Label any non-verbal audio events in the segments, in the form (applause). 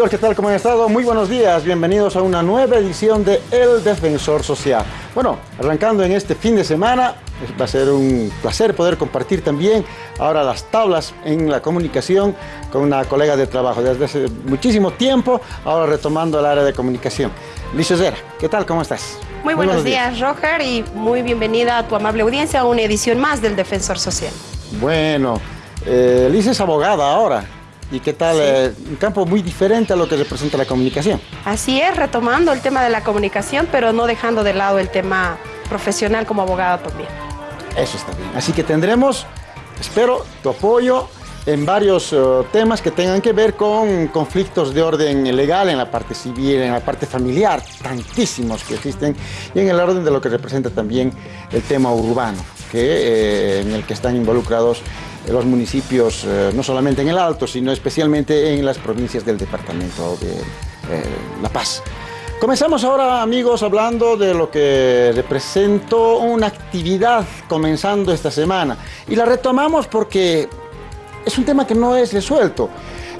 amigos? ¿Qué tal? ¿Cómo han estado? Muy buenos días, bienvenidos a una nueva edición de El Defensor Social. Bueno, arrancando en este fin de semana, va a ser un placer poder compartir también ahora las tablas en la comunicación con una colega de trabajo desde hace muchísimo tiempo, ahora retomando el área de comunicación. Liz Zera, ¿qué tal? ¿Cómo estás? Muy, buenos, días, días, Roger, y muy bienvenida a tu amable audiencia a una edición más del Defensor Social. Bueno, eh, Liz es abogada ahora. ¿Y qué tal? Eh, un campo muy diferente a lo que representa la comunicación. Así es, retomando el tema de la comunicación, pero no dejando de lado el tema profesional como abogada también. Eso está bien. Así que tendremos, espero, tu apoyo en varios eh, temas que tengan que ver con conflictos de orden legal en la parte civil, en la parte familiar, tantísimos que existen, y en el orden de lo que representa también el tema urbano, que, eh, en el que están involucrados los municipios, eh, no solamente en el Alto, sino especialmente en las provincias del departamento de eh, La Paz. Comenzamos ahora, amigos, hablando de lo que representó una actividad comenzando esta semana. Y la retomamos porque es un tema que no es resuelto.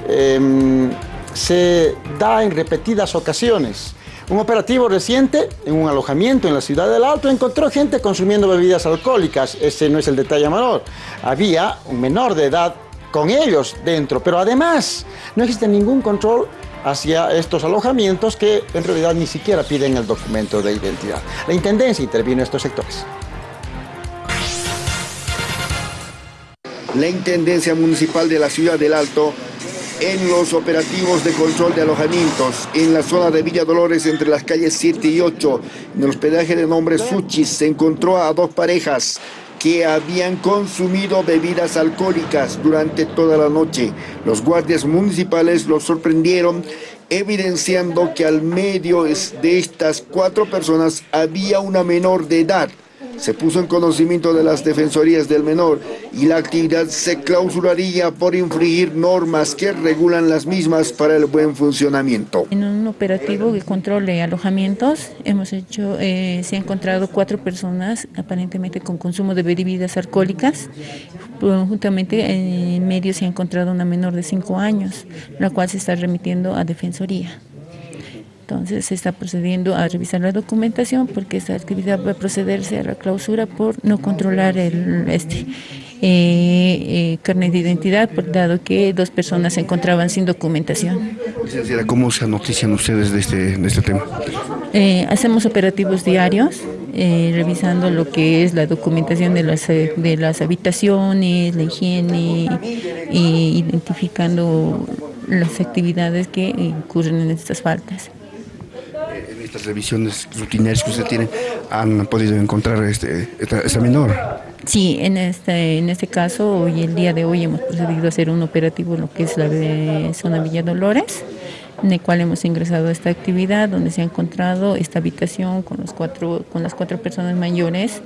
Em, se da en repetidas ocasiones. Un operativo reciente en un alojamiento en la ciudad del Alto encontró gente consumiendo bebidas alcohólicas. Ese no es el detalle menor. Había un menor de edad con ellos dentro, pero además no existe ningún control hacia estos alojamientos que en realidad ni siquiera piden el documento de identidad. La Intendencia intervino en estos sectores. La Intendencia Municipal de la Ciudad del Alto en los operativos de control de alojamientos en la zona de Villa Dolores entre las calles 7 y 8 en el hospedaje de nombre Suchis se encontró a dos parejas que habían consumido bebidas alcohólicas durante toda la noche. Los guardias municipales los sorprendieron evidenciando que al medio de estas cuatro personas había una menor de edad se puso en conocimiento de las defensorías del menor y la actividad se clausuraría por infringir normas que regulan las mismas para el buen funcionamiento. En un operativo de control de alojamientos hemos hecho, eh, se han encontrado cuatro personas aparentemente con consumo de bebidas alcohólicas. Juntamente en medio se ha encontrado una menor de cinco años, la cual se está remitiendo a defensoría. Entonces se está procediendo a revisar la documentación porque esta actividad va a procederse a la clausura por no controlar el este eh, eh, carnet de identidad, por, dado que dos personas se encontraban sin documentación. Licenciada, ¿cómo se notician ustedes de este, de este tema? Eh, hacemos operativos diarios, revisando lo que es la documentación de las, de las habitaciones, la higiene, identificando las actividades que incurren en estas faltas estas revisiones rutinarias que usted tiene, han podido encontrar este, esta, menor? Sí, en este, en este caso, hoy el día de hoy hemos procedido a hacer un operativo en lo que es la zona Villa Dolores, en el cual hemos ingresado a esta actividad, donde se ha encontrado esta habitación con, los cuatro, con las cuatro personas mayores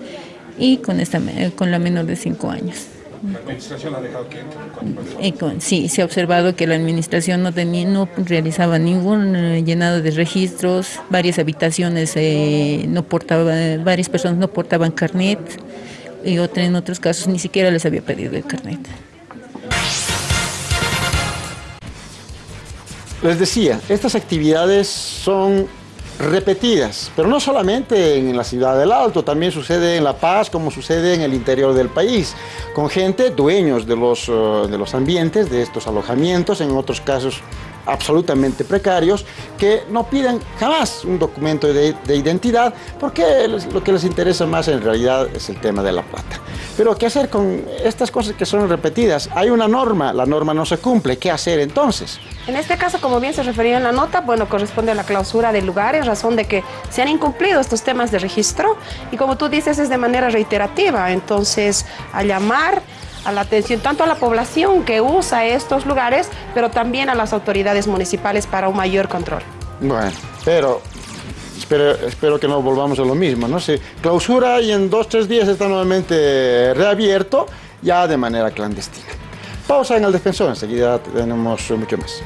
y con, esta, con la menor de cinco años. ¿La administración ha dejado que entre? Sí, se ha observado que la administración no, tenía, no realizaba ningún eh, llenado de registros, varias habitaciones eh, no portaban, varias personas no portaban carnet y otra, en otros casos ni siquiera les había pedido el carnet. Les decía, estas actividades son repetidas, pero no solamente en la ciudad del Alto, también sucede en La Paz, como sucede en el interior del país, con gente dueños de los, eh, de los ambientes, de estos alojamientos, en otros casos absolutamente precarios que no piden jamás un documento de, identidad porque lo que les interesa más en realidad es el tema de la plata. Pero ¿qué hacer con estas cosas que son repetidas? Hay una norma, la norma no se cumple, ¿qué hacer entonces? En este caso, como bien se refería en la nota, bueno, corresponde a la clausura del lugar en razón de que se han incumplido estos temas de registro y como tú dices es de manera reiterativa, entonces a llamar a la atención tanto a la población que usa estos lugares, pero también a las autoridades municipales para un mayor control. Bueno, pero espero, espero que no volvamos a lo mismo, ¿no? Se clausura y en dos, tres días está nuevamente reabierto, ya de manera clandestina. Pausa en el defensor, enseguida tenemos mucho más.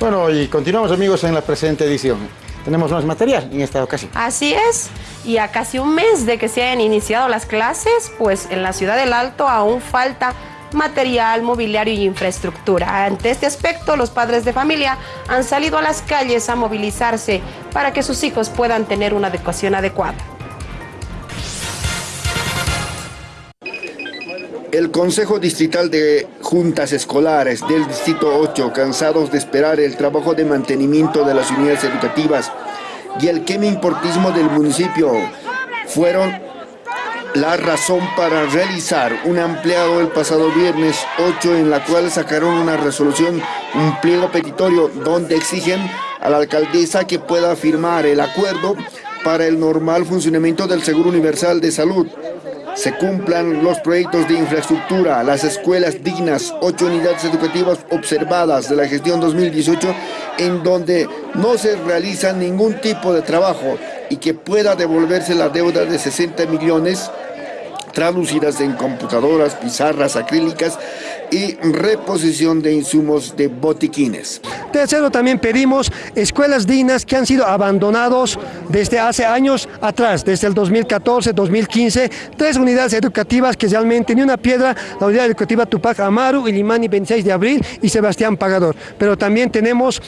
Bueno, y continuamos amigos en la presente edición. Tenemos más material en esta ocasión. Así es y a casi un mes de que se hayan iniciado las clases, pues en la ciudad del Alto aún falta material, mobiliario y infraestructura. Ante este aspecto, los padres de familia han salido a las calles a movilizarse para que sus hijos puedan tener una adecuación adecuada. El Consejo Distrital de Juntas Escolares del Distrito 8, cansados de esperar el trabajo de mantenimiento de las unidades educativas y el importismo del municipio, fueron la razón para realizar un ampliado el pasado viernes 8 en la cual sacaron una resolución, un pliego petitorio donde exigen a la alcaldesa que pueda firmar el acuerdo para el normal funcionamiento del Seguro Universal de Salud se cumplan los proyectos de infraestructura, las escuelas dignas, ocho unidades educativas observadas de la gestión 2018 en donde no se realiza ningún tipo de trabajo y que pueda devolverse la deuda de 60 millones traducidas en computadoras, pizarras acrílicas y reposición de insumos de botiquines. Tercero, también pedimos escuelas dignas que han sido abandonados desde hace años atrás, desde el 2014, 2015, tres unidades educativas que realmente ni una piedra, la unidad educativa Tupac Amaru, Ilimani 26 de abril y Sebastián Pagador. Pero también tenemos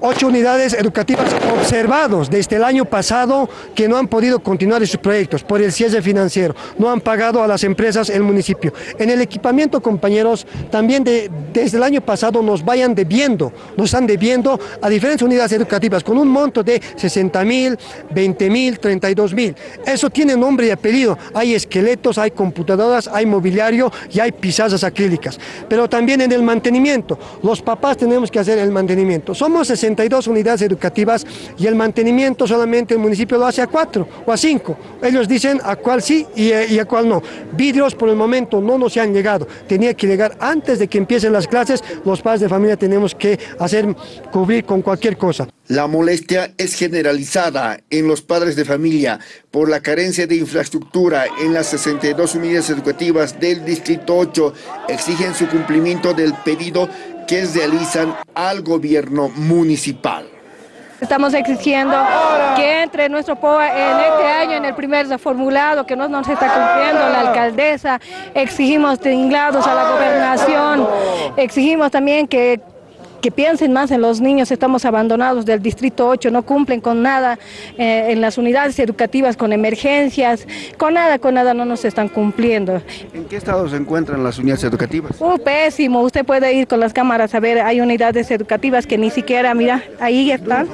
ocho unidades educativas observados desde el año pasado que no han podido continuar sus proyectos por el cierre financiero, no han pagado a las empresas el municipio. En el equipamiento, compañeros, también desde el año pasado nos vayan debiendo, nos están debiendo a diferentes unidades educativas con un monto de 60 mil, 20 mil, 32 mil. Eso tiene nombre y apellido. Hay esqueletos, hay computadoras, hay mobiliario y hay pizarras acrílicas. Pero también en el mantenimiento, los papás tenemos que hacer el mantenimiento. Somos 60 62 unidades educativas y el mantenimiento solamente el municipio lo hace a cuatro o a cinco. Ellos dicen a cuál sí y, a cuál no. Vidrios por el momento no nos han llegado. Tenía que llegar antes de que empiecen las clases. Los padres de familia tenemos que hacer cubrir con cualquier cosa. La molestia es generalizada en los padres de familia por la carencia de infraestructura en las 62 unidades educativas del Distrito 8. Exigen su cumplimiento del pedido que realizan al gobierno municipal. Estamos exigiendo que entre nuestro POA en este año, en el primer reformulado, que no nos está cumpliendo la alcaldesa, exigimos tinglados a la gobernación, exigimos también que que piensen más en los niños, estamos abandonados del Distrito 8, no cumplen con nada eh, en las unidades educativas, con emergencias, con nada, con nada no nos están cumpliendo. ¿En qué estado se encuentran las unidades educativas? Uh, pésimo, usted puede ir con las cámaras a ver, hay unidades educativas que ni siquiera, mira, ahí están.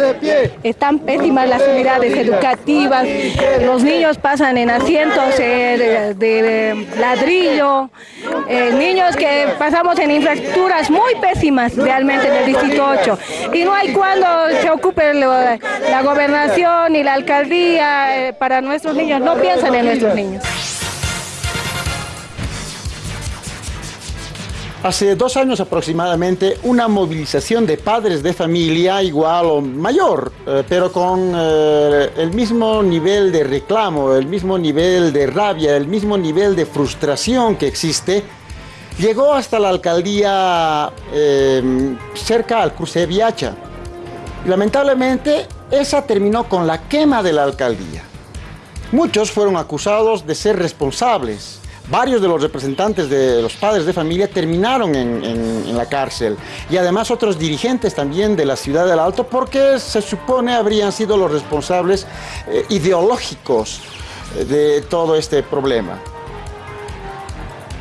de pie. Están pésimas las unidades educativas, los niños pasan en asientos eh, de, ladrillo, eh, niños que pasamos en infraestructuras muy pésimas realmente en el Distrito 8. Y no hay cuando se ocupe la gobernación y la alcaldía eh, para nuestros niños, no piensan en nuestros niños. Hace dos años aproximadamente, una movilización de padres de familia igual o mayor, eh, pero con eh, el mismo nivel de reclamo, el mismo nivel de rabia, el mismo nivel de frustración que existe Llegó hasta la alcaldía eh, cerca al cruce de Viacha. Lamentablemente esa terminó con la quema de la alcaldía. Muchos fueron acusados de ser responsables. Varios de los representantes de los padres de familia terminaron en, la cárcel. Y además otros dirigentes también de la ciudad del Alto porque se supone habrían sido los responsables eh, ideológicos de todo este problema.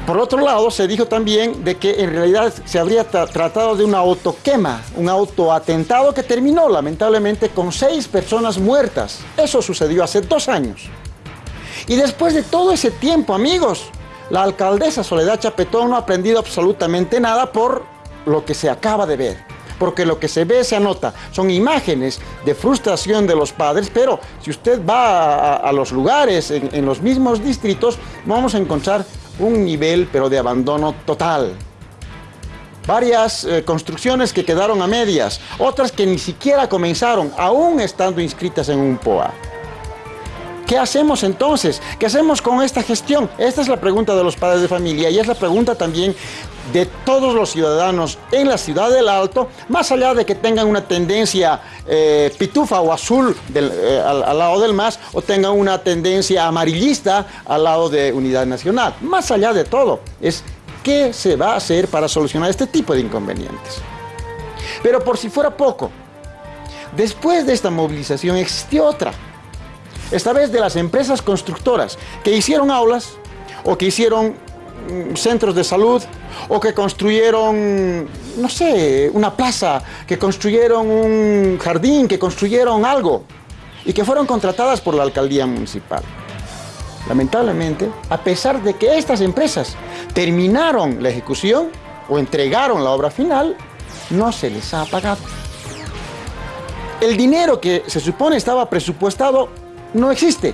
Por otro lado, se dijo también de que en realidad se habría tratado de una autoquema, un autoatentado que terminó lamentablemente con seis personas muertas. Eso sucedió hace dos años. Y después de todo ese tiempo, amigos, la alcaldesa Soledad Chapetón no ha aprendido absolutamente nada por lo que se acaba de ver. Porque lo que se ve, se anota, son imágenes de frustración de los padres, pero si usted va a, los lugares, en, en los mismos distritos, vamos a encontrar un nivel pero de abandono total. Varias eh, construcciones que quedaron a medias, otras que ni siquiera comenzaron, aún estando inscritas en un POA. ¿Qué hacemos entonces? ¿Qué hacemos con esta gestión? Esta es la pregunta de los padres de familia y es la pregunta también de todos los ciudadanos en la ciudad del Alto, más allá de que tengan una tendencia eh, pitufa o azul eh, al, lado del MAS o tengan una tendencia amarillista al lado de Unidad Nacional. Más allá de todo, es qué se va a hacer para solucionar este tipo de inconvenientes. Pero por si fuera poco, después de esta movilización existió otra esta vez de las empresas constructoras que hicieron aulas o que hicieron centros de salud o que construyeron, no sé, una plaza, que construyeron un jardín, que construyeron algo y que fueron contratadas por la alcaldía municipal. Lamentablemente, a pesar de que estas empresas terminaron la ejecución o entregaron la obra final, no se les ha pagado. El dinero que se supone estaba presupuestado no existe.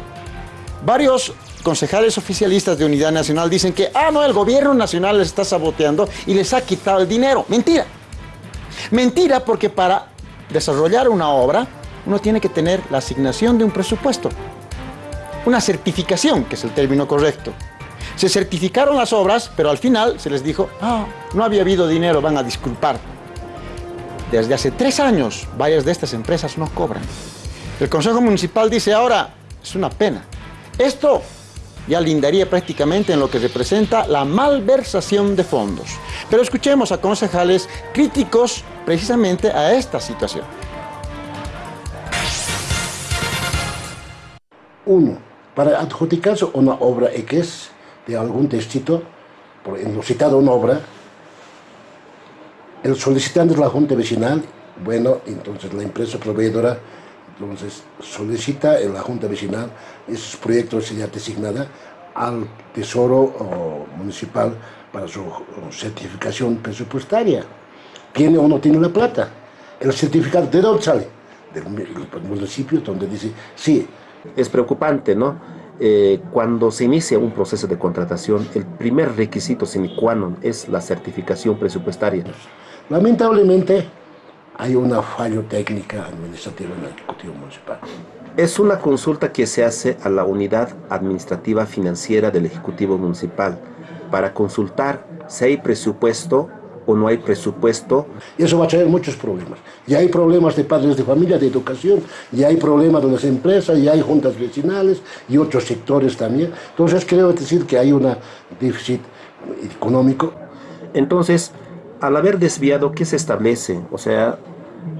Varios concejales oficialistas de Unidad Nacional dicen que, ah, no, el gobierno nacional les está saboteando y les ha quitado el dinero. Mentira. Mentira porque para desarrollar una obra uno tiene que tener la asignación de un presupuesto. Una certificación, que es el término correcto. Se certificaron las obras, pero al final se les dijo, ah, no había habido dinero, van a disculpar. Desde hace tres años, varias de estas empresas no cobran. El Consejo Municipal dice ahora, es una pena. Esto ya lindaría prácticamente en lo que representa la malversación de fondos. Pero escuchemos a concejales críticos precisamente a esta situación. Uno, para adjudicarse una obra X de algún distrito, por citado una obra, el solicitante es la Junta Vecinal, bueno, entonces la empresa proveedora entonces solicita en la Junta Vecinal esos proyectos ya designada al Tesoro Municipal para su certificación presupuestaria. ¿Tiene o no tiene la plata? El certificado, ¿de dónde sale? Del municipio donde dice, sí. Es preocupante, ¿no? Eh, cuando se inicia un proceso de contratación, el primer requisito sine qua non es la certificación presupuestaria. Lamentablemente, hay una fallo técnica administrativa en el Ejecutivo Municipal. Es una consulta que se hace a la Unidad Administrativa Financiera del Ejecutivo Municipal para consultar si hay presupuesto o no hay presupuesto. Y eso va a traer muchos problemas. Y hay problemas de padres de familia, de educación, y hay problemas de las empresas, y hay juntas vecinales, y otros sectores también. Entonces creo decir que hay un déficit económico. Entonces, al haber desviado, ¿qué se establece? O sea,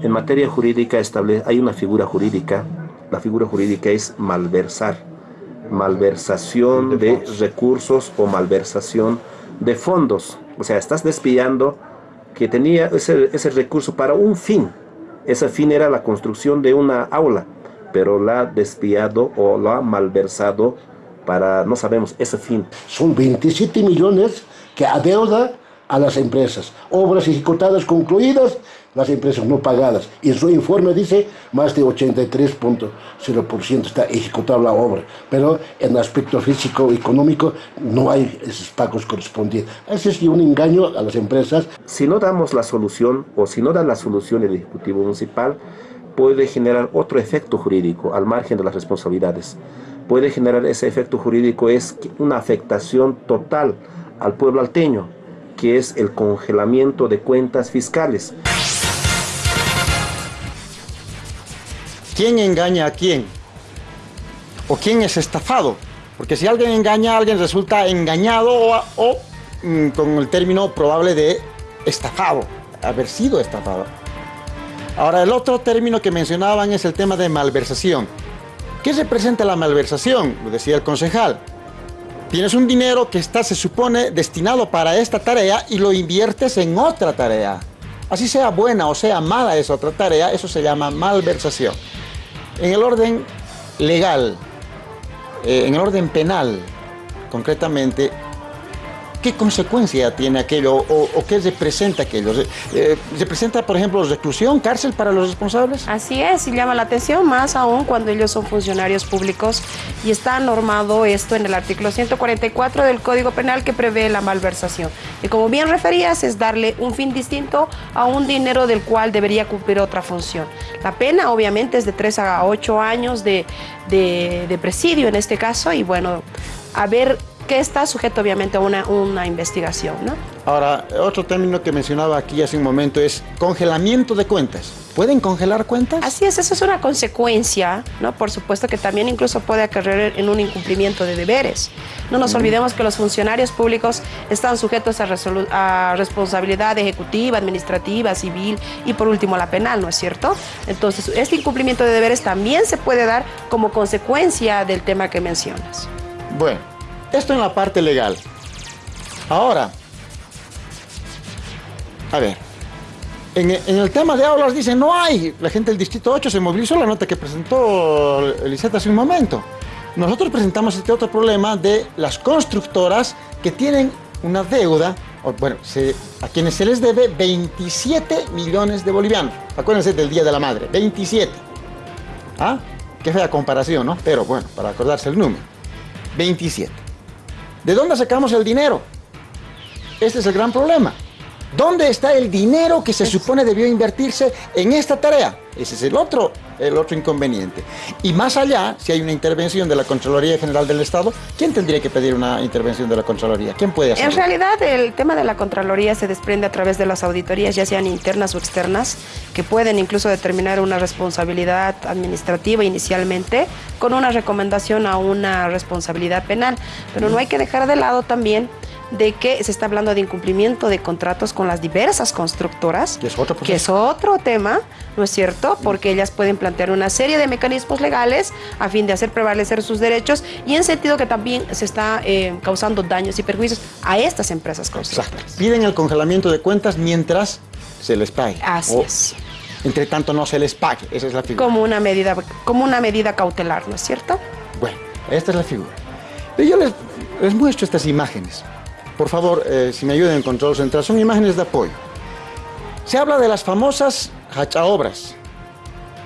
en materia jurídica establece, hay una figura jurídica, la figura jurídica es malversar, malversación de recursos o malversación de fondos. O sea, estás desviando que tenía ese, ese recurso para un fin. Ese fin era la construcción de una aula, pero la ha desviado o lo ha malversado para, no sabemos, ese fin. Son 27 millones que adeuda a las empresas. Obras ejecutadas concluidas, las empresas no pagadas. Y en su informe dice más de 83.0% está ejecutada la obra. Pero en aspecto físico económico no hay esos pagos correspondientes. Ese es un engaño a las empresas. Si no damos la solución o si no da la solución el Ejecutivo Municipal, puede generar otro efecto jurídico al margen de las responsabilidades. Puede generar ese efecto jurídico es una afectación total al pueblo alteño, que es el congelamiento de cuentas fiscales. ¿Quién engaña a quién? ¿O quién es estafado? Porque si alguien engaña a alguien resulta engañado o, mm, con el término probable de estafado, haber sido estafado. Ahora, el otro término que mencionaban es el tema de malversación. ¿Qué representa la malversación? Lo decía el concejal. Tienes un dinero que está, se supone, destinado para esta tarea y lo inviertes en otra tarea. Así sea buena o sea mala esa otra tarea, eso se llama malversación. En el orden legal, eh, en el orden penal, concretamente, ¿qué consecuencia tiene aquello o, qué representa aquello? Eh, ¿Representa, por ejemplo, reclusión, cárcel para los responsables? Así es, y llama la atención más aún cuando ellos son funcionarios públicos y está normado esto en el artículo 144 del Código Penal que prevé la malversación. Y como bien referías, es darle un fin distinto a un dinero del cual debería cumplir otra función. La pena obviamente es de 3 a 8 años de, de, de presidio en este caso y bueno, a ver que está sujeto obviamente a una, una investigación. ¿no? Ahora, otro término que mencionaba aquí hace un momento es congelamiento de cuentas. ¿Pueden congelar cuentas? Así es, eso es una consecuencia, ¿no? Por supuesto que también incluso puede acarrear en un incumplimiento de deberes. No nos olvidemos que los funcionarios públicos están sujetos a, a, responsabilidad ejecutiva, administrativa, civil y por último la penal, ¿no es cierto? Entonces, este incumplimiento de deberes también se puede dar como consecuencia del tema que mencionas. Bueno, esto en la parte legal. Ahora, a ver, en, en, el tema de aulas dicen no hay. La gente del Distrito 8 se movilizó la nota que presentó Eliseta hace un momento. Nosotros presentamos este otro problema de las constructoras que tienen una deuda, bueno, a quienes se les debe 27 millones de bolivianos. Acuérdense del Día de la Madre, 27. ¿Ah? Qué fea comparación, ¿no? Pero bueno, para acordarse el número. 27. ¿De dónde sacamos el dinero? Este es el gran problema. ¿Dónde está el dinero que se supone debió invertirse en esta tarea? Ese es el otro, el otro inconveniente. Y más allá, si hay una intervención de la Contraloría General del Estado, ¿quién tendría que pedir una intervención de la Contraloría? ¿Quién puede hacerlo? En realidad, el tema de la Contraloría se desprende a través de las auditorías, ya sean internas o externas, que pueden incluso determinar una responsabilidad administrativa inicialmente, con una recomendación a una responsabilidad penal. Pero no hay que dejar de lado también de que se está hablando de incumplimiento de contratos con las diversas constructoras, que es otro, que es otro tema, ¿no es cierto? Porque ellas pueden plantear una serie de mecanismos legales a fin de hacer prevalecer sus derechos y en sentido que también se está eh, causando daños y perjuicios a estas empresas constructoras. Exacto. Piden el congelamiento de cuentas mientras se les pague. Así o, es. Entre tanto no se les pague, esa es la figura. Como una medida, como una medida cautelar, ¿no es cierto? Bueno, esta es la figura. Yo les, les muestro estas imágenes. Por favor, eh, si me ayuden en control central, son imágenes de apoyo. Se habla de las famosas hachaobras.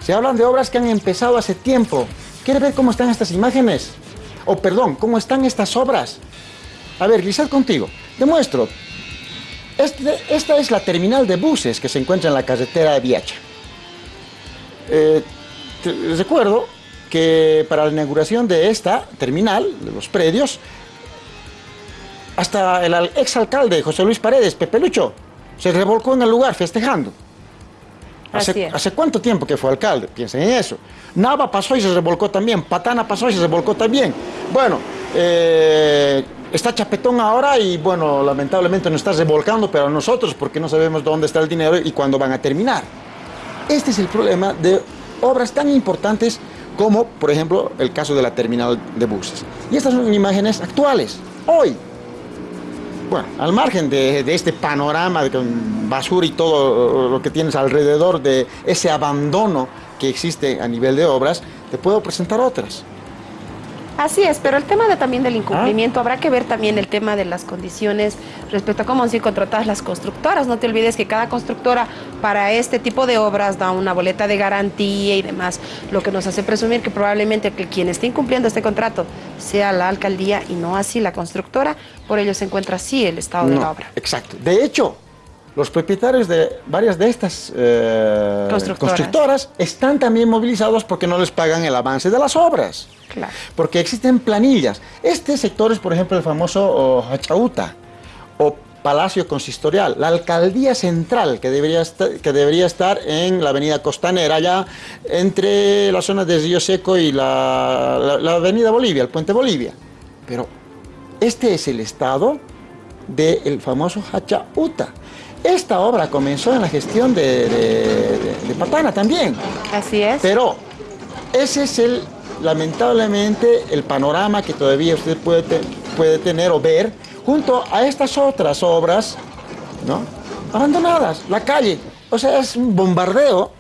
Se hablan de obras que han empezado hace tiempo. ¿Quiere ver cómo están estas imágenes? O perdón, cómo están estas obras. A ver, Grisel, contigo. Te muestro. Este, esta es la terminal de buses que se encuentra en la carretera de Viacha. Eh, recuerdo que para la inauguración de esta terminal, de los predios, hasta el exalcalde José Luis Paredes, Pepe Lucho, se revolcó en el lugar festejando. ¿Hace, ¿Hace, cuánto tiempo que fue alcalde? Piensen en eso. Nava pasó y se revolcó también. Patana pasó y se revolcó también. Bueno, eh, está Chapetón ahora y bueno, lamentablemente no está revolcando, pero nosotros, porque no sabemos dónde está el dinero y cuándo van a terminar. Este es el problema de obras tan importantes como, por ejemplo, el caso de la terminal de buses. Y estas son imágenes actuales, hoy, bueno, al margen de, este panorama de basura y todo lo que tienes alrededor de ese abandono que existe a nivel de obras, te puedo presentar otras. Así es, pero el tema de, también del incumplimiento, ah. habrá que ver también el tema de las condiciones respecto a cómo han sido contratadas las constructoras. No te olvides que cada constructora para este tipo de obras da una boleta de garantía y demás, lo que nos hace presumir que probablemente que quien esté incumpliendo este contrato sea la alcaldía y no así la constructora, por ello se encuentra así el estado no, de la obra. Exacto. De hecho, los propietarios de varias de estas eh, constructoras. constructoras están también movilizados porque no les pagan el avance de las obras. Claro. Porque existen planillas. Este sector es, por ejemplo, el famoso oh, Hachauta o Palacio Consistorial, la alcaldía central que debería, estar, que debería estar en la avenida Costanera, allá entre la zona de Río Seco y la, la, la avenida Bolivia, el puente Bolivia. Pero este es el estado del famoso Hachauta. Esta obra comenzó en la gestión de, de, de, de Patana también. Así es. Pero ese es el lamentablemente el panorama que todavía usted puede, te, puede tener o ver junto a estas otras obras, ¿no? Abandonadas, la calle. O sea, es un bombardeo.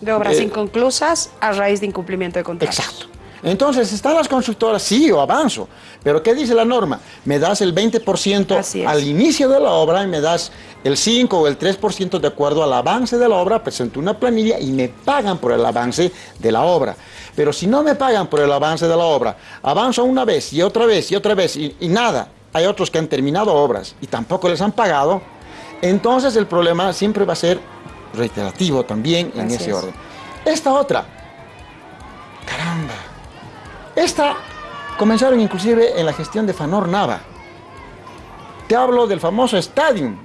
De obras inconclusas a raíz de incumplimiento de contratos. Exacto. Entonces, ¿están las constructoras? Sí, yo avanzo. Pero ¿qué dice la norma? Me das el 20% al inicio de la obra y me das el 5 o el 3% de acuerdo al avance de la obra, presento una planilla y me pagan por el avance de la obra. Pero si no me pagan por el avance de la obra, avanzo una vez y otra vez y otra vez y, nada, hay otros que han terminado obras y tampoco les han pagado, entonces el problema siempre va a ser reiterativo también en ese orden. Esta otra, caramba, esta comenzaron inclusive en la gestión de Fanor Nava. Te hablo del famoso Stadium,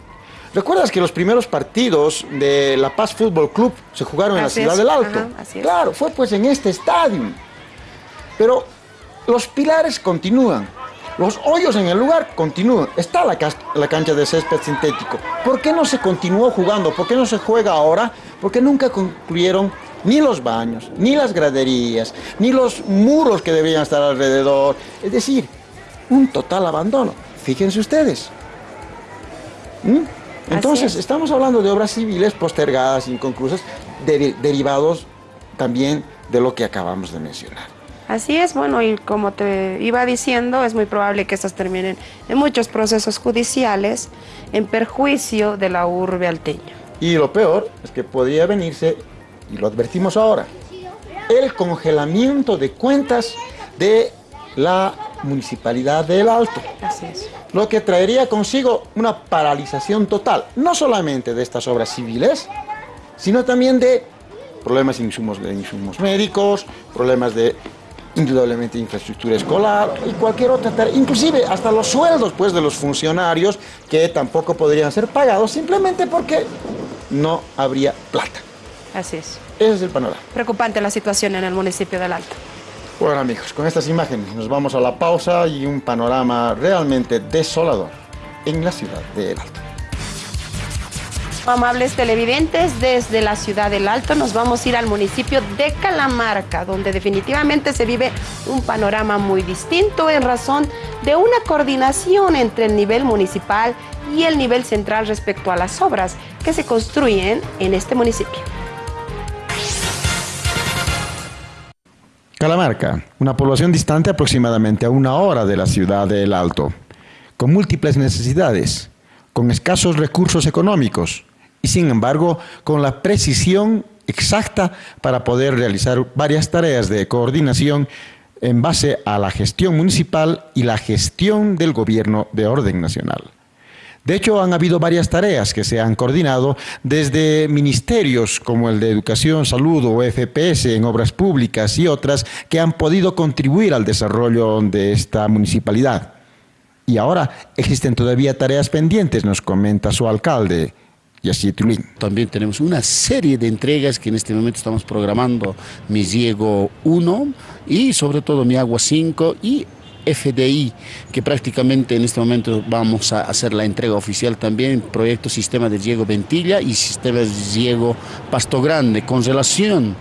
¿Recuerdas que los primeros partidos de La Paz Fútbol Club se jugaron en la Ciudad del Alto? claro, fue pues en este estadio. Pero los pilares continúan, los hoyos en el lugar continúan. Está la, la cancha de césped sintético. ¿Por qué no se continuó jugando? ¿Por qué no se juega ahora? Porque nunca concluyeron ni los baños, ni las graderías, ni los muros que deberían estar alrededor. Es decir, un total abandono. Fíjense ustedes. ¿Mm? Entonces, estamos hablando de obras civiles postergadas, inconclusas, derivados también de lo que acabamos de mencionar. Así es, bueno, y como te iba diciendo, es muy probable que estas terminen en muchos procesos judiciales en perjuicio de la urbe alteña. Y lo peor es que podría venirse, y lo advertimos ahora, el congelamiento de cuentas de la Municipalidad del Alto. Así es. Lo que traería consigo una paralización total, no solamente de estas obras civiles, sino también de problemas de insumos, de insumos médicos, problemas de indudablemente infraestructura escolar y cualquier otra tarea, inclusive hasta los sueldos pues, de los funcionarios que tampoco podrían ser pagados simplemente porque no habría plata. Así es. Ese es el panorama. Preocupante la situación en el municipio del Alto. Bueno amigos, con estas imágenes nos vamos a la pausa y un panorama realmente desolador en la ciudad de El Alto. Amables televidentes, desde la ciudad del Alto nos vamos a ir al municipio de Calamarca, donde definitivamente se vive un panorama muy distinto en razón de una coordinación entre el nivel municipal y el nivel central respecto a las obras que se construyen en este municipio. Calamarca, una población distante aproximadamente a una hora de la ciudad de El Alto, con múltiples necesidades, con escasos recursos económicos y sin embargo con la precisión exacta para poder realizar varias tareas de coordinación en base a la gestión municipal y la gestión del gobierno de orden nacional. De hecho, han habido varias tareas que se han coordinado desde ministerios como el de Educación, Salud o FPS en obras públicas y otras que han podido contribuir al desarrollo de esta municipalidad. Y ahora existen todavía tareas pendientes, nos comenta su alcalde, Yassi Tulín. También tenemos una serie de entregas que en este momento estamos programando, Mi Diego 1 y sobre todo Mi Agua 5 y FDI, que prácticamente en este momento vamos a hacer la entrega oficial también, proyecto Sistema de Diego Ventilla y Sistema de Diego Pasto Grande, con relación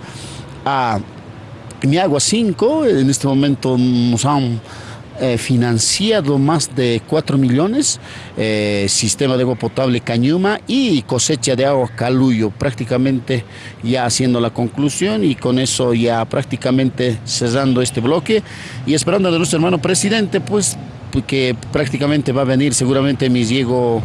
a Mi Agua 5, en este momento nos han eh, financiado más de 4 millones, eh, sistema de agua potable Cañuma y cosecha de agua Caluyo, prácticamente ya haciendo la conclusión y con eso ya prácticamente cerrando este bloque y esperando de nuestro hermano presidente, pues que prácticamente va a venir seguramente mi Diego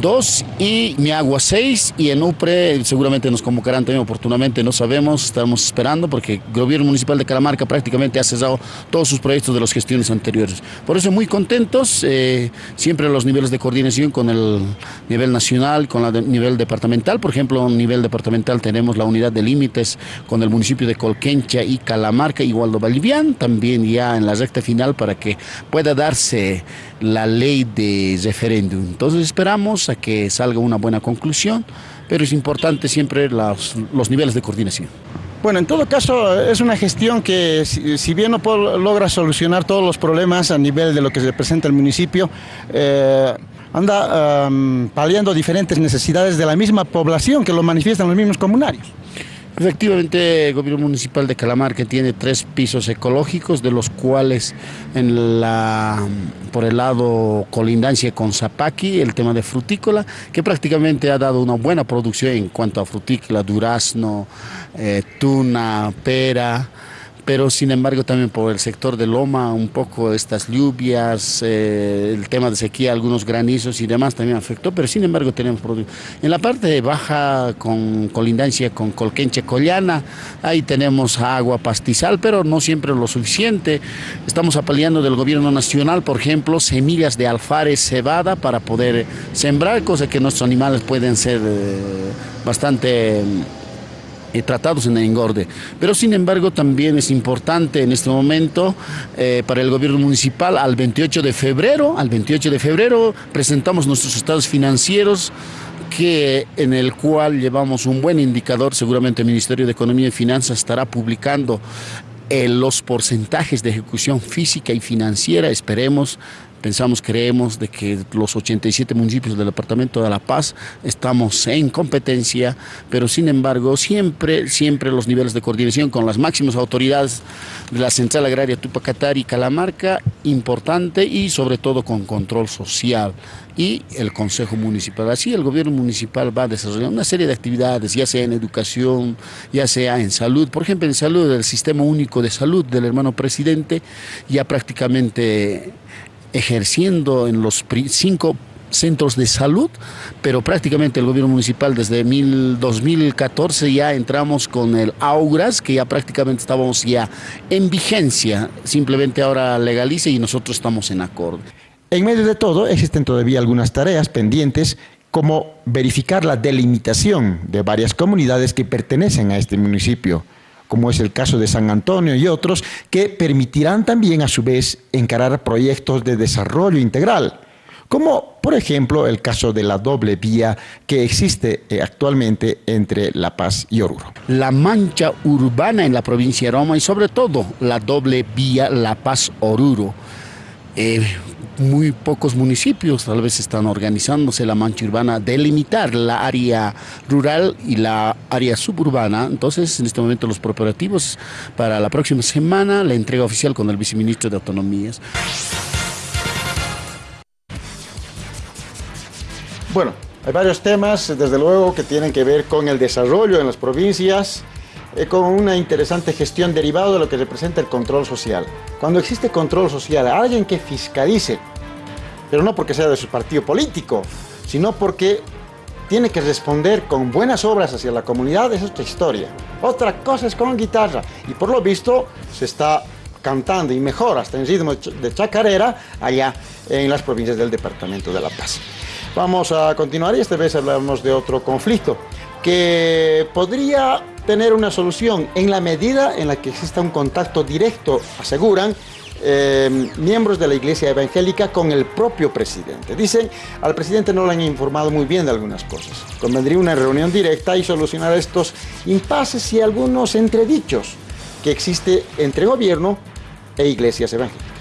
dos y mi agua seis y en UPRE seguramente nos convocarán también oportunamente, no sabemos, estamos esperando porque el gobierno municipal de Calamarca prácticamente ha cesado todos sus proyectos de las gestiones anteriores. Por eso muy contentos, eh, siempre los niveles de coordinación con el nivel nacional, con el nivel departamental, por ejemplo, a nivel departamental tenemos la unidad de límites con el municipio de Colquencha y Calamarca, Igualdo Bolivian, también ya en la recta final para que pueda darse la ley de referéndum. Entonces esperamos a que salga una buena conclusión, pero es importante siempre los, niveles de coordinación. Bueno, en todo caso es una gestión que si, bien no logra solucionar todos los problemas a nivel de lo que se presenta el municipio, eh, anda paliando diferentes necesidades de la misma población que lo manifiestan los mismos comunarios. Efectivamente, el gobierno municipal de Calamarca tiene tres pisos ecológicos, de los cuales en la, por el lado colindancia con Zapaqui, el tema de frutícola, que prácticamente ha dado una buena producción en cuanto a frutícola, durazno, eh, tuna, pera, pero sin embargo también por el sector de Loma, un poco estas lluvias, eh, el tema de sequía, algunos granizos y demás también afectó, pero sin embargo tenemos productos. En la parte baja, con colindancia con Colquenche Collana, ahí tenemos agua pastizal, pero no siempre lo suficiente. Estamos apaleando del gobierno nacional, por ejemplo, semillas de alfares cebada para poder sembrar, cosa que nuestros animales pueden ser eh, bastante eh, tratados en el engorde. Pero sin embargo también es importante en este momento eh, para el gobierno municipal al 28 de febrero, al 28 de febrero presentamos nuestros estados financieros que en el cual llevamos un buen indicador, seguramente el Ministerio de Economía y Finanzas estará publicando los porcentajes de ejecución física y financiera, esperemos Pensamos, creemos de que los 87 municipios del Departamento de La Paz estamos en competencia, pero sin embargo siempre, siempre los niveles de coordinación con las máximas autoridades de la Central Agraria Tupacatar y Calamarca, importante y sobre todo con control social y el Consejo Municipal. Así el gobierno municipal va a desarrollar una serie de actividades, ya sea en educación, ya sea en salud. Por ejemplo, en salud, el Sistema Único de Salud del hermano presidente ya prácticamente ejerciendo en los cinco centros de salud, pero prácticamente el gobierno municipal desde 2014 ya entramos con el AUGRAS, que ya prácticamente estábamos ya en vigencia, simplemente ahora legalice y nosotros estamos en acorde. En medio de todo existen todavía algunas tareas pendientes como verificar la delimitación de varias comunidades que pertenecen a este municipio como es el caso de San Antonio y otros, que permitirán también a su vez encarar proyectos de desarrollo integral, como por ejemplo el caso de la doble vía que existe eh, actualmente entre La Paz y Oruro. La mancha urbana en la provincia de Roma y sobre todo la doble vía La Paz-Oruro. Eh, muy pocos municipios tal vez están organizándose la mancha urbana, delimitar la área rural y la área suburbana. Entonces, en este momento los preparativos para la próxima semana, la entrega oficial con el viceministro de Autonomías. Bueno, hay varios temas, desde luego, que tienen que ver con el desarrollo en las provincias, con una interesante gestión derivado de lo que representa el control social. Cuando existe control social, alguien que fiscalice, pero no porque sea de su partido político, sino porque tiene que responder con buenas obras hacia la comunidad, es otra historia. Otra cosa es con guitarra, y por lo visto se está cantando y mejor hasta en ritmo de chacarera allá en las provincias del Departamento de La Paz. Vamos a continuar y esta vez hablamos de otro conflicto que podría tener una solución en la medida en la que exista un contacto directo, aseguran, eh, miembros de la iglesia evangélica con el propio presidente. Dicen, al presidente no le han informado muy bien de algunas cosas. Convendría una reunión directa y solucionar estos impases y algunos entredichos que existe entre gobierno e iglesias evangélicas.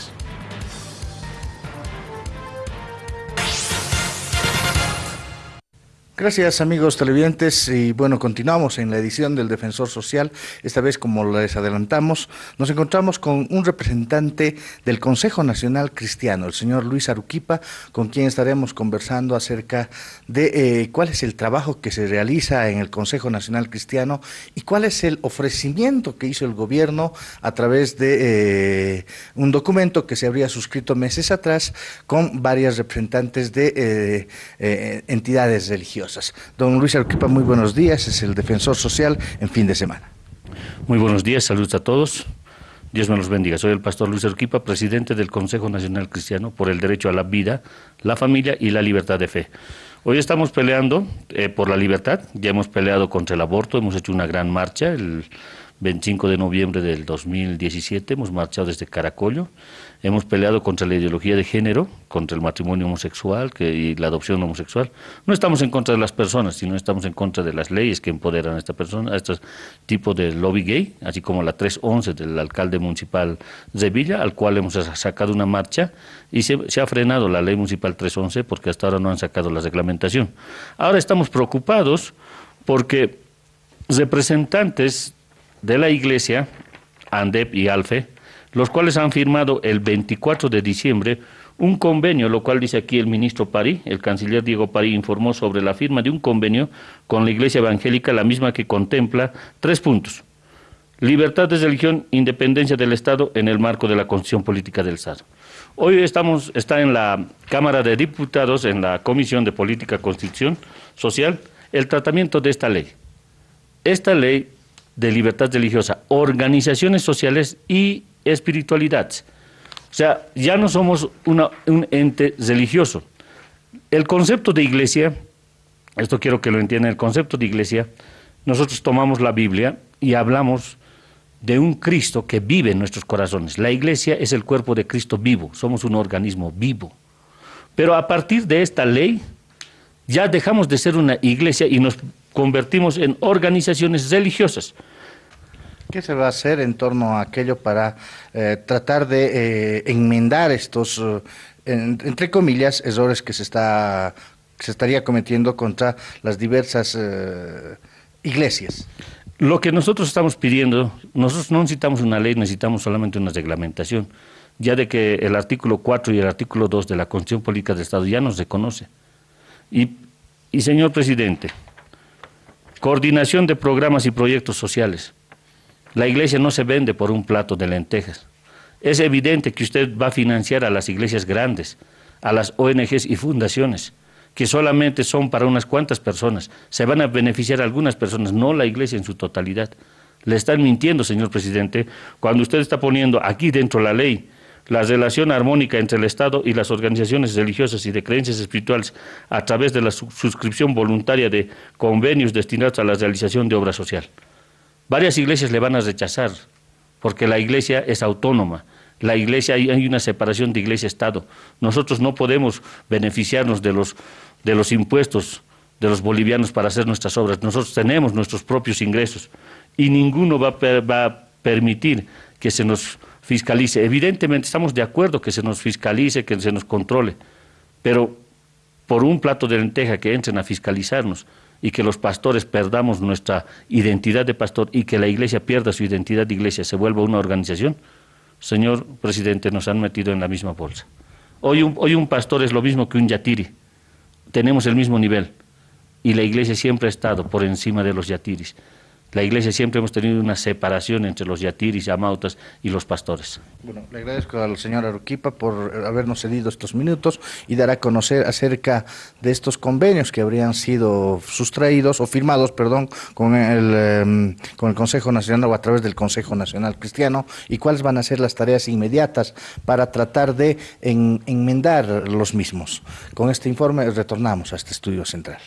Gracias amigos televidentes y bueno, continuamos en la edición del Defensor Social. Esta vez, como les adelantamos, nos encontramos con un representante del Consejo Nacional Cristiano, el señor Luis Aruquipa, con quien estaremos conversando acerca de eh, cuál es el trabajo que se realiza en el Consejo Nacional Cristiano y cuál es el ofrecimiento que hizo el gobierno a través de eh, un documento que se habría suscrito meses atrás con varias representantes de eh, entidades religiosas. Don Luis Arquipa, muy buenos días, es el defensor social en fin de semana. Muy buenos días, saludos a todos. Dios me los bendiga. Soy el pastor Luis Arquipa, presidente del Consejo Nacional Cristiano por el derecho a la vida, la familia y la libertad de fe. Hoy estamos peleando eh, por la libertad, ya hemos peleado contra el aborto, hemos hecho una gran marcha el 25 de noviembre del 2017, hemos marchado desde Caracollo, Hemos peleado contra la ideología de género, contra el matrimonio homosexual que, y la adopción homosexual. No estamos en contra de las personas, sino estamos en contra de las leyes que empoderan a esta persona, a este tipo de lobby gay, así como la 311 del alcalde municipal de Villa, al cual hemos sacado una marcha y se, se ha frenado la ley municipal 311 porque hasta ahora no han sacado la reglamentación. Ahora estamos preocupados porque representantes de la iglesia, ANDEP y ALFE, los cuales han firmado el 24 de diciembre un convenio, lo cual dice aquí el ministro París, el canciller Diego París informó sobre la firma de un convenio con la Iglesia Evangélica, la misma que contempla tres puntos. libertad de religión, independencia del Estado en el marco de la Constitución Política del Estado. Hoy estamos, está en la Cámara de Diputados, en la Comisión de Política Constitución Social, el tratamiento de esta ley. Esta ley de libertad religiosa, organizaciones sociales y espiritualidades. O sea, ya no somos un ente religioso. El concepto de iglesia, esto quiero que lo entiendan, el concepto de iglesia, nosotros tomamos la Biblia y hablamos de un Cristo que vive en nuestros corazones. La iglesia es el cuerpo de Cristo vivo, somos un organismo vivo. Pero a partir de esta ley, ya dejamos de ser una iglesia y nos convertimos en organizaciones religiosas. ¿Qué se va a hacer en torno a aquello para eh, tratar de eh, enmendar estos, eh, entre comillas, errores que se, está, se estaría cometiendo contra las diversas iglesias? Lo que nosotros estamos pidiendo, nosotros no necesitamos una ley, necesitamos solamente una reglamentación, ya de que el artículo 4 y el artículo 2 de la Constitución Política del Estado ya nos reconoce. Y, y señor presidente, coordinación de programas y proyectos sociales. La iglesia no se vende por un plato de lentejas. Es evidente que usted va a financiar a las iglesias grandes, a las ONGs y fundaciones que solamente son para unas cuantas personas. Se van a beneficiar algunas personas, no la iglesia en su totalidad. Le están mintiendo, señor presidente, cuando usted está poniendo aquí dentro la ley la relación armónica entre el Estado y las organizaciones religiosas y de creencias espirituales a través de la suscripción voluntaria de convenios destinados a la realización de obra social. Varias iglesias le van a rechazar porque la iglesia es autónoma la iglesia, hay, una separación de iglesia-estado. Nosotros no podemos beneficiarnos de los, de los impuestos de los bolivianos para hacer nuestras obras. Nosotros tenemos nuestros propios ingresos y ninguno va va a permitir que se nos fiscalice. Evidentemente estamos de acuerdo que se nos fiscalice, que se nos controle, pero por un plato de lenteja que entren a fiscalizarnos y que los pastores perdamos nuestra identidad de pastor y que la iglesia pierda su identidad de iglesia, se vuelva una organización, señor presidente, nos han metido en la misma bolsa. Hoy un, hoy un pastor es lo mismo que un yatiri. Tenemos el mismo nivel. Y la iglesia siempre ha estado por encima de los yatiris. La iglesia siempre hemos tenido una separación entre los yatiris, amautas y los pastores. Bueno, le agradezco al señor Aruquipa por habernos cedido estos minutos y dar a conocer acerca de estos convenios que habrían sido sustraídos o firmados, perdón, con el, em, con el Consejo Nacional o a través del Consejo Nacional Cristiano y cuáles van a ser las tareas inmediatas para tratar de enmendar los mismos. Con este informe retornamos a este estudio central.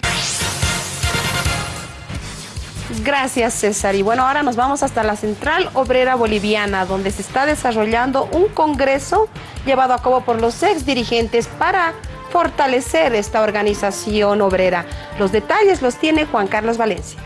Gracias, César. Y bueno, ahora nos vamos hasta la Central Obrera Boliviana, donde se está desarrollando un congreso llevado a cabo por los ex dirigentes para fortalecer esta organización obrera. Los detalles los tiene Juan Carlos Valencia.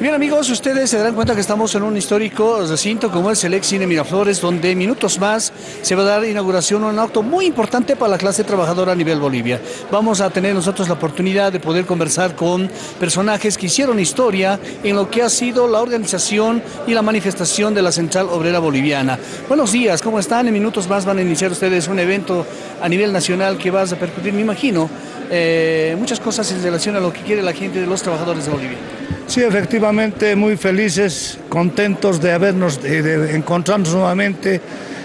Bien amigos, ustedes se darán cuenta que estamos en un histórico recinto como el ex Cine Miraflores, donde minutos más se va a dar inauguración un acto muy importante para la clase trabajadora a nivel Bolivia. Vamos a tener nosotros la oportunidad de poder conversar con personajes que hicieron historia en lo que ha sido la organización y la manifestación de la Central Obrera Boliviana. Buenos días, ¿cómo están? En minutos más van a iniciar ustedes un evento a nivel nacional que va a repercutir, me imagino, eh, muchas cosas en relación a lo que quiere la gente de los trabajadores de Bolivia. Sí, efectivamente, muy felices, contentos de habernos, de, encontrarnos nuevamente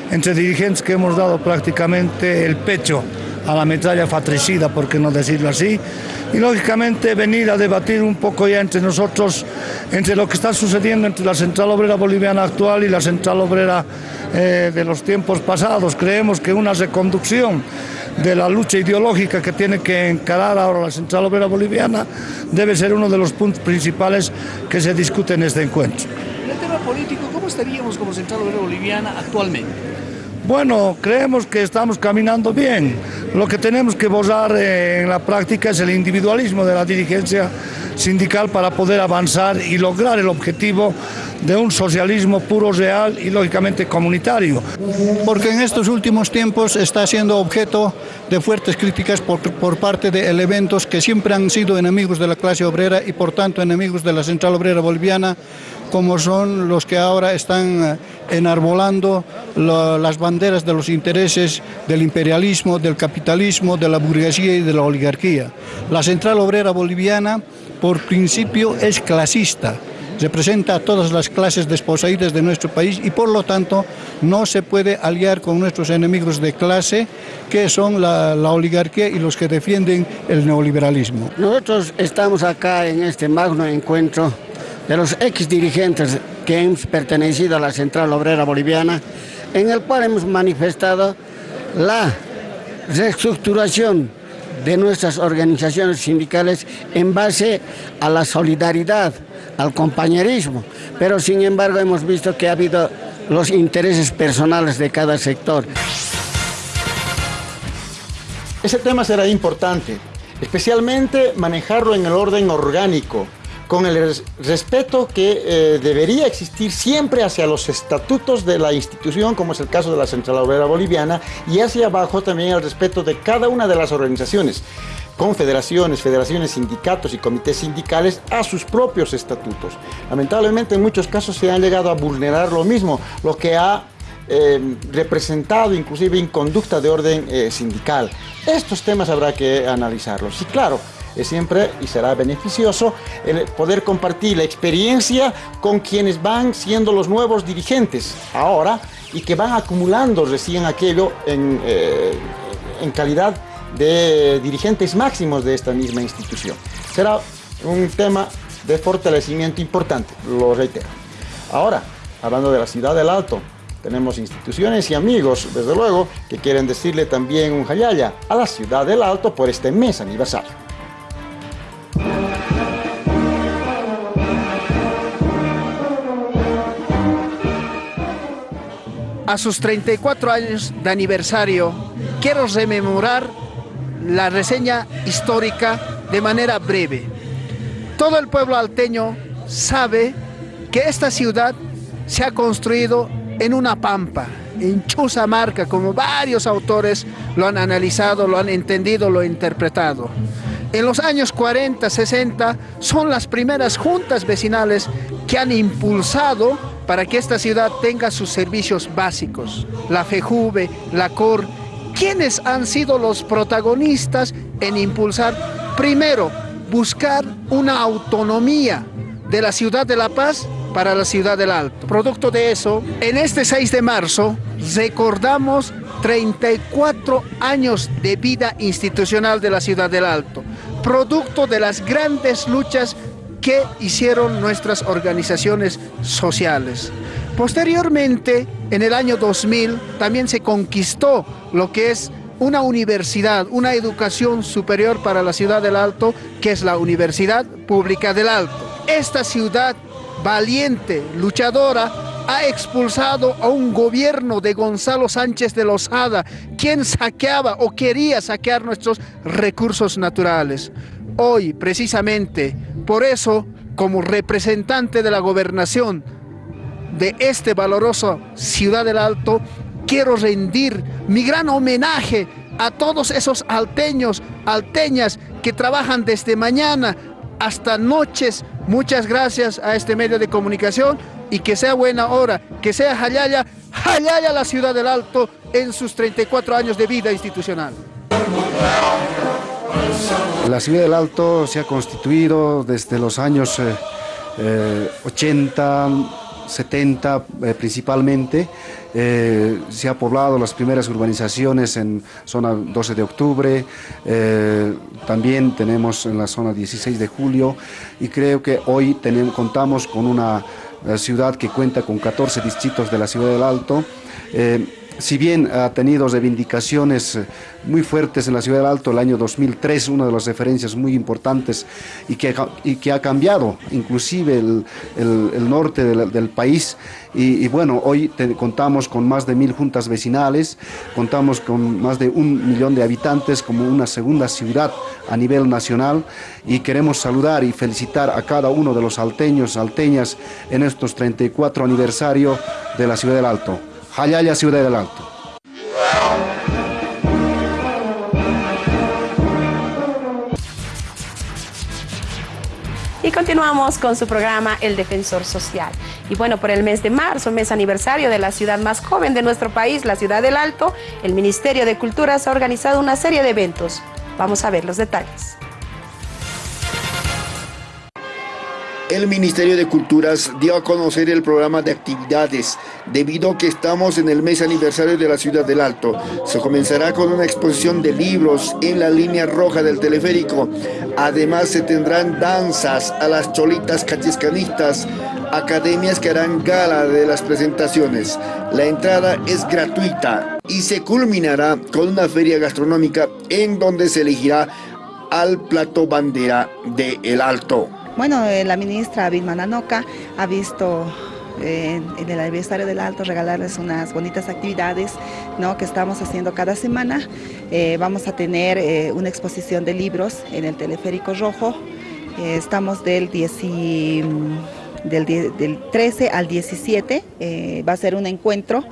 entre dirigentes que hemos dado prácticamente el pecho a la metralla fratricida, por qué no decirlo así, y lógicamente venir a debatir un poco ya entre nosotros, entre lo que está sucediendo entre la Central Obrera Boliviana actual y la Central Obrera eh, de los tiempos pasados. Creemos que una reconducción de la lucha ideológica que tiene que encarar ahora la Central Obrera Boliviana debe ser uno de los puntos principales que se discute en este encuentro. En el tema político, ¿cómo estaríamos como Central Obrera Boliviana actualmente? Bueno, creemos que estamos caminando bien. Lo que tenemos que borrar en la práctica es el individualismo de la dirigencia sindical para poder avanzar y lograr el objetivo de un socialismo puro, real y lógicamente comunitario. Porque en estos últimos tiempos está siendo objeto de fuertes críticas por, por, parte de elementos que siempre han sido enemigos de la clase obrera y por tanto enemigos de la central obrera boliviana, como son los que ahora están eh, enarbolando las banderas de los intereses del imperialismo, del capitalismo, de la burguesía y de la oligarquía. La Central Obrera Boliviana, por principio, es clasista, representa a todas las clases desposeídas de nuestro país y por lo tanto no se puede aliar con nuestros enemigos de clase que son la, la, oligarquía y los que defienden el neoliberalismo. Nosotros estamos acá en este magno encuentro de los ex dirigentes que han pertenecido a la Central Obrera Boliviana, en el cual hemos manifestado la reestructuración de nuestras organizaciones sindicales en base a la solidaridad, al compañerismo, pero sin embargo hemos visto que ha habido los intereses personales de cada sector. Ese tema será importante, especialmente manejarlo en el orden orgánico, con el respeto que eh, debería existir siempre hacia los estatutos de la institución, como es el caso de la Central Obrera Boliviana, y hacia abajo también el respeto de cada una de las organizaciones confederaciones, federaciones, sindicatos y comités sindicales a sus propios estatutos. Lamentablemente en muchos casos se han llegado a vulnerar lo mismo, lo que ha eh, representado inclusive inconducta de orden eh, sindical. Estos temas habrá que analizarlos. Y claro, es siempre y será beneficioso poder compartir la experiencia con quienes van siendo los nuevos dirigentes ahora y que van acumulando recién aquello en, eh, en calidad de dirigentes máximos de esta misma institución. Será un tema de fortalecimiento importante, lo reitero. Ahora, hablando de la ciudad del Alto, tenemos instituciones y amigos, desde luego, que quieren decirle también un jayaya a la ciudad del Alto por este mes aniversario. A sus 34 años de aniversario, quiero rememorar la reseña histórica de manera breve. Todo el pueblo alteño sabe que esta ciudad se ha construido en una pampa, en Chuzamarca, como varios autores lo han analizado, lo han entendido, lo han interpretado. En los años 40, 60 son las primeras juntas vecinales que han impulsado para que esta ciudad tenga sus servicios básicos. La FEJUVE, la COR, ¿quiénes han sido los protagonistas en impulsar, primero, buscar una autonomía de la ciudad de La Paz para la ciudad del Alto. Producto de eso, en este 6 de marzo recordamos 34 años de vida institucional de la ciudad del Alto, producto de las grandes luchas que hicieron nuestras organizaciones sociales. Posteriormente, en el año 2000, también se conquistó lo que es una universidad, una educación superior para la ciudad del Alto, que es la Universidad Pública del Alto. Esta ciudad valiente, luchadora, ha expulsado a un gobierno de Gonzalo Sánchez de Lozada, quien saqueaba o quería saquear nuestros recursos naturales. Hoy, precisamente, por eso, como representante de la gobernación de este valoroso Ciudad del Alto, quiero rendir mi gran homenaje a todos esos alteños, alteñas que trabajan desde mañana hasta noches. Muchas gracias a este medio de comunicación y que sea buena hora, que sea Jayaya, Jayaya la Ciudad del Alto en sus 34 años de vida institucional. La ciudad del Alto se ha constituido desde los años 80, eh, 70 eh, principalmente. Eh, se ha poblado las primeras urbanizaciones en zona 12 de octubre, también tenemos en la zona 16 de julio. Y creo que hoy tenemos, contamos con una ciudad que cuenta con 14 distritos de la ciudad del Alto si bien ha tenido reivindicaciones eh, muy fuertes en la Ciudad del Alto el año 2003, una de las referencias muy importantes y que, que ha cambiado inclusive el, norte del, país. Y, bueno, hoy contamos con más de mil juntas vecinales, contamos con más de un millón de habitantes como una segunda ciudad a nivel nacional y queremos saludar y felicitar a cada uno de los alteños, salteñas en estos 34 aniversario de la Ciudad del Alto. Jayaya, Ciudad del Alto. Y continuamos con su programa El Defensor Social. Y bueno, por el mes de marzo, mes aniversario de la ciudad más joven de nuestro país, la ciudad del Alto, el Ministerio de Culturas ha organizado una serie de eventos. Vamos a ver los detalles. El Ministerio de Culturas dio a conocer el programa de actividades, debido a que estamos en el mes aniversario de la Ciudad del Alto. Se comenzará con una exposición de libros en la línea roja del teleférico. Además se tendrán danzas a las cholitas cachiscanistas, academias que harán gala de las presentaciones. La entrada es gratuita y se culminará con una feria gastronómica en donde se elegirá al plato bandera de El Alto. Bueno, eh, la ministra Vilma Nanoca ha visto eh, en el aniversario del Alto regalarles unas bonitas actividades ¿no? que estamos haciendo cada semana. Eh, vamos a tener una exposición de libros en el Teleférico Rojo. estamos del, 13 al 17, va a ser un encuentro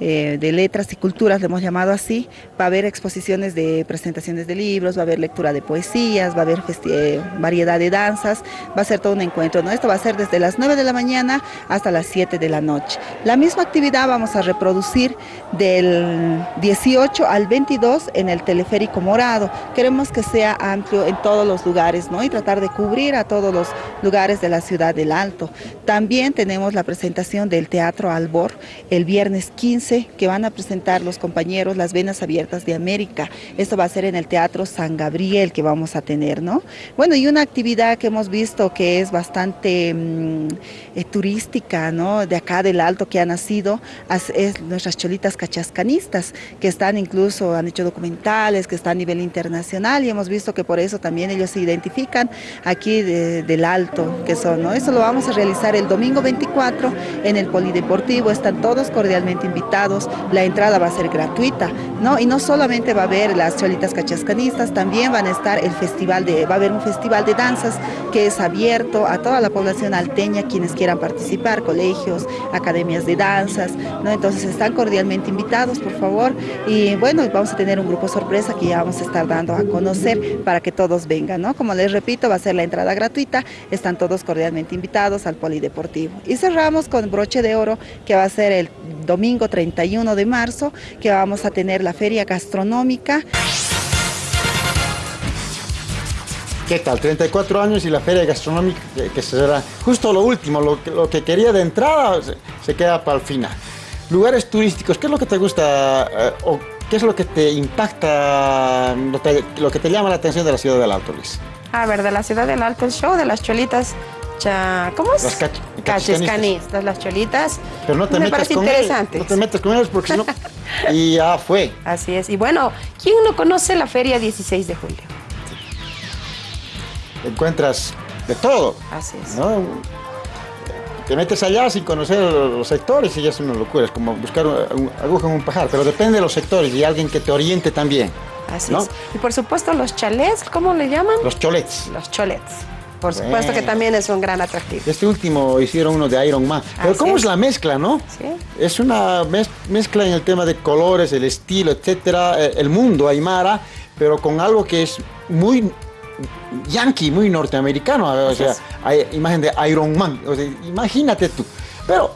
eh, de letras y culturas, le hemos llamado así, va a haber exposiciones de presentaciones de libros, va a haber lectura de poesías, va a haber eh, variedad de danzas, va a ser todo un encuentro, ¿no? Esto va a ser desde las 9 de la mañana hasta las 7 de la noche. La misma actividad vamos a reproducir del 18 al 22 en el teleférico morado. Queremos que sea amplio en todos los lugares, ¿no? Y tratar de cubrir a todos los lugares de la ciudad del Alto. También tenemos la presentación del Teatro Albor el viernes 15 que van a presentar los compañeros Las Venas Abiertas de América. Esto va a ser en el Teatro San Gabriel que vamos a tener, ¿no? Bueno, y una actividad que hemos visto que es bastante mm, eh, turística, ¿no? De acá del Alto que ha nacido, es nuestras cholitas cachascanistas, que están incluso, han hecho documentales, que están a nivel internacional y hemos visto que por eso también ellos se identifican aquí del Alto, que son, ¿no? Eso lo vamos a realizar el domingo 24 en el Polideportivo, están todos cordialmente invitados la entrada va a ser gratuita, ¿no? Y no solamente va a haber las cholitas cachascanistas, también van a estar el festival de, va a haber un festival de danzas que es abierto a toda la población alteña, quienes quieran participar, colegios, academias de danzas, ¿no? Entonces están cordialmente invitados, por favor, y bueno, vamos a tener un grupo sorpresa que ya vamos a estar dando a conocer para que todos vengan, ¿no? Como les repito, va a ser la entrada gratuita, están todos cordialmente invitados al polideportivo. Y cerramos con broche de oro, que va a ser el domingo 31 de marzo, que vamos a tener la feria gastronómica. ¿Qué tal? 34 años y la feria gastronómica que, será justo lo último, lo, que quería de entrada se, queda para el final. Lugares turísticos, ¿qué es lo que te gusta eh, o qué es lo que te impacta, lo, que te llama la atención de la ciudad del Alto, Luis? A ver, de la ciudad del Alto, el show de las cholitas ¿cómo es? Las cachiscanistas, las cholitas. Pero no te metas con ellos. No te metas con ellos porque si no... (laughs) y ya fue. Así es. Y bueno, ¿quién no conoce la feria 16 de julio? Encuentras de todo. Así es. Te metes allá sin conocer los sectores y ya es una locura. Es como buscar un, aguja en un pajar. Pero depende de los sectores y alguien que te oriente también. Así es. Y por supuesto los chalets, ¿cómo le llaman? Los cholets. Los cholets. Por supuesto que también es un gran atractivo. Este último hicieron uno de Iron Man. Pero ¿cómo es. la mezcla, no? Sí. Es una mezcla en el tema de colores, el estilo, etcétera, eh, el mundo aymara, pero con algo que es muy yankee, muy norteamericano. O sea, hay imagen de Iron Man. imagínate tú. Pero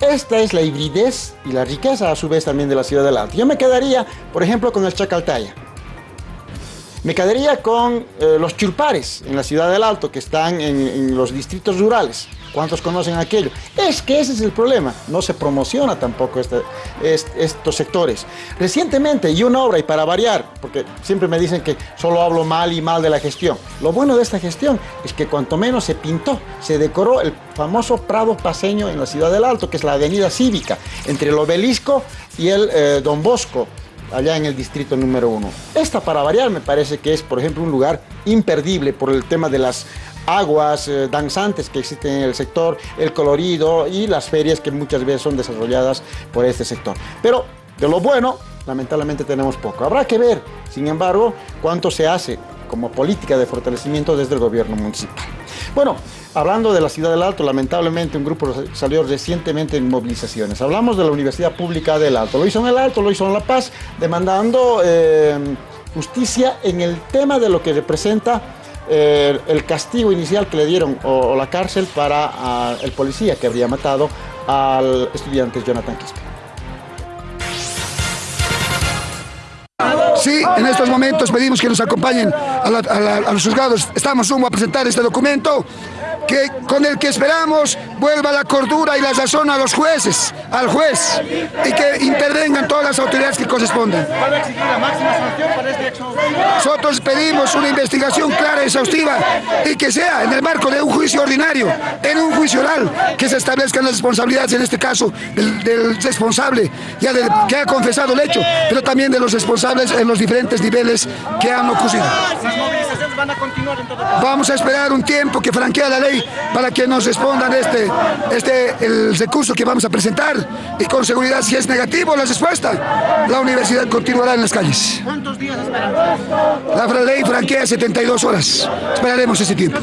esta es la hibridez y la riqueza a su vez también de la ciudad del Alto. Yo me quedaría, por ejemplo, con el Chacaltaya. Me quedaría con eh, los chulpares en la ciudad del Alto, que están en, los distritos rurales. ¿Cuántos conocen aquello? Es que ese es el problema. No se promociona tampoco este, estos sectores. Recientemente, y una obra, y para variar, porque siempre me dicen que solo hablo mal y mal de la gestión. Lo bueno de esta gestión es que cuanto menos se pintó, se decoró el famoso Prado Paseño en la ciudad del Alto, que es la avenida cívica, entre el obelisco y el eh, Don Bosco allá en el distrito número uno. Esta, para variar, me parece que es, por ejemplo, un lugar imperdible por el tema de las aguas eh, danzantes que existen en el sector, el colorido y las ferias que muchas veces son desarrolladas por este sector. Pero de lo bueno, lamentablemente tenemos poco. Habrá que ver, sin embargo, cuánto se hace como política de fortalecimiento desde el gobierno municipal. Bueno, hablando de la ciudad del Alto, lamentablemente un grupo salió recientemente en movilizaciones. Hablamos de la Universidad Pública del Alto. Lo hizo en el Alto, lo hizo en La Paz, demandando eh, justicia en el tema de lo que representa eh, el castigo inicial que le dieron o, la cárcel para ah, el policía que habría matado al estudiante Jonathan Quispe. Sí, en estos momentos pedimos que nos acompañen a, a los juzgados. Estamos a presentar este documento que, con el que esperamos vuelva la cordura y la razón a los jueces, al juez, y que intervengan todas las autoridades que corresponden. ¿Van a exigir la máxima sanción para este hecho? Nosotros pedimos una investigación clara y exhaustiva y que sea en el marco de un juicio ordinario, en un juicio oral, que se establezcan las responsabilidades, en este caso, del, del responsable, ya del- que ha confesado el hecho, pero también de los responsables en los diferentes niveles que han ocurrido. Las movilizaciones van a continuar en todo caso. Vamos a esperar un tiempo que franquea la ley para que nos respondan este, este, el recurso que vamos a presentar y con seguridad si es negativo la respuesta, la universidad continuará en las calles. ¿Cuántos días esperan? La ley franquea 72 horas. Esperaremos ese tiempo.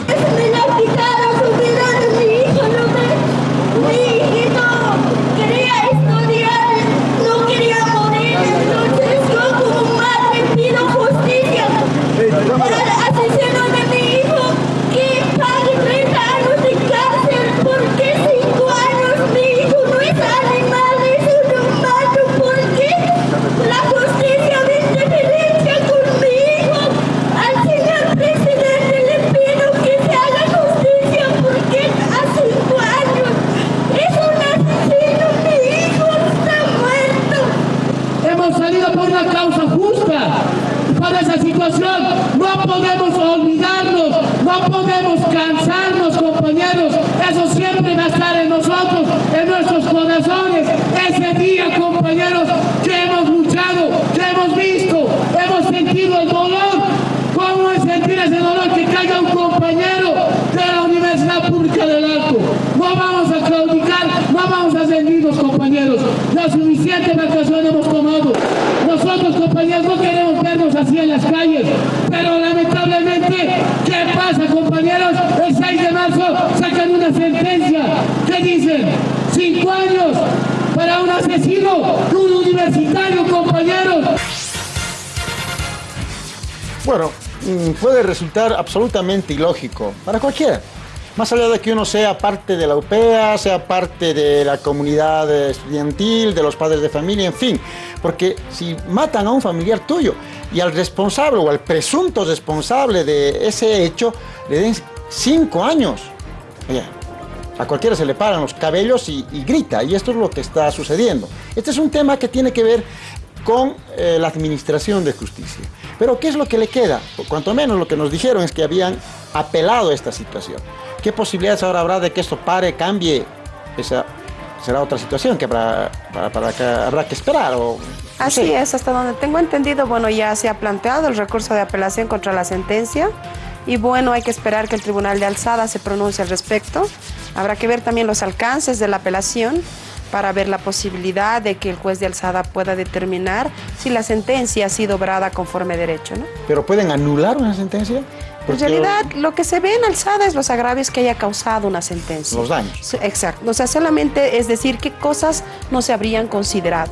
Resultar absolutamente ilógico para cualquiera. Más allá de que uno sea parte de la UPEA, sea parte de la comunidad estudiantil, de los padres de familia, en fin. Porque si matan a un familiar tuyo y al responsable o al presunto responsable de ese hecho le den cinco años, oye, a cualquiera se le paran los cabellos y, y grita. Y esto es lo que está sucediendo. Este es un tema que tiene que ver con eh, la administración de justicia. Pero ¿qué es lo que le queda? Cuanto menos lo que nos dijeron es que habían apelado a esta situación. ¿Qué posibilidades ahora habrá de que esto pare, cambie? Esa será otra situación que habrá, que esperar. O, Así es, hasta donde tengo entendido, bueno, ya se ha planteado el recurso de apelación contra la sentencia y bueno, hay que esperar que el Tribunal de Alzada se pronuncie al respecto. Habrá que ver también los alcances de la apelación para ver la posibilidad de que el juez de alzada pueda determinar si la sentencia ha sido obrada conforme derecho. ¿no? ¿Pero pueden anular una sentencia? En realidad, lo que se ve en alzada es los agravios que haya causado una sentencia. Los daños. Exacto. O sea, solamente es decir qué cosas no se habrían considerado.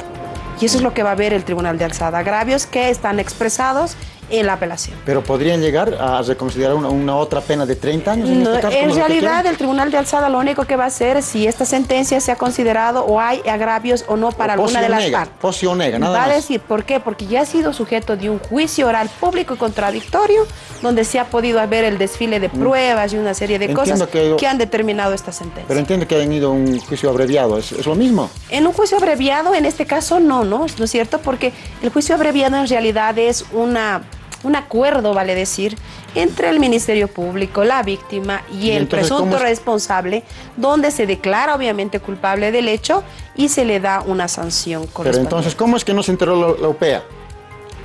Y eso es lo que va a ver el Tribunal de Alzada. Agravios que están expresados en la apelación. Pero podrían llegar a reconsiderar una, una otra pena de 30 años en No, este caso. en realidad, el Tribunal de Alzada lo único que va a hacer es si esta sentencia se ha considerado o hay agravios o no para O alguna de las nega, partes. nega, nada Va a decir, ¿por qué? Porque ya ha sido sujeto de un juicio oral público y contradictorio, donde se ha podido ver el desfile de pruebas y una serie de Mm. Entiendo cosas que- que han determinado esta sentencia. Pero entiendo que hayan ido a un juicio abreviado, ¿es, es lo mismo? En un juicio abreviado, en este caso, no, ¿no? ¿No es cierto? Porque el juicio abreviado en realidad es una, un acuerdo, vale decir, entre el Ministerio Público, la víctima y, ¿Y el presunto es? responsable, donde se declara obviamente culpable del hecho y se le da una sanción Pero correspondiente. entonces, ¿cómo es que no se enteró la, la UPEA?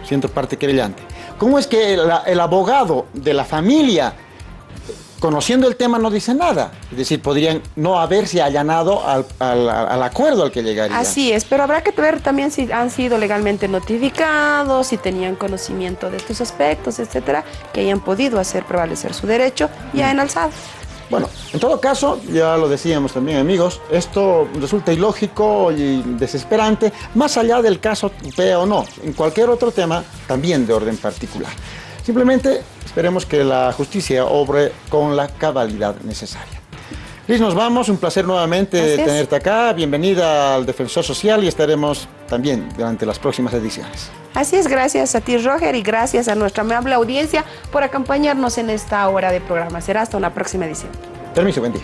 Siento parte querellante. ¿Cómo es que el abogado de la familia, conociendo el tema, no dice nada? Es decir, podrían no haberse allanado al, al- al acuerdo al que llegarían. Así es, pero habrá que ver también si han sido legalmente notificados, si tenían conocimiento de estos aspectos, etcétera, que hayan podido hacer prevalecer su derecho ya en alzado. Bueno, en todo caso, ya lo decíamos también amigos, esto resulta ilógico y desesperante, más allá del caso UPEA o no, en cualquier otro tema también de orden particular. Simplemente esperemos que la justicia obre con la cabalidad necesaria. Liz, nos vamos. Un placer nuevamente tenerte acá. Bienvenida al Defensor Social y estaremos también durante las próximas ediciones. Así es, gracias a ti Roger y gracias a nuestra amable audiencia por acompañarnos en esta hora de programa. Será hasta una próxima edición. Permiso, buen día.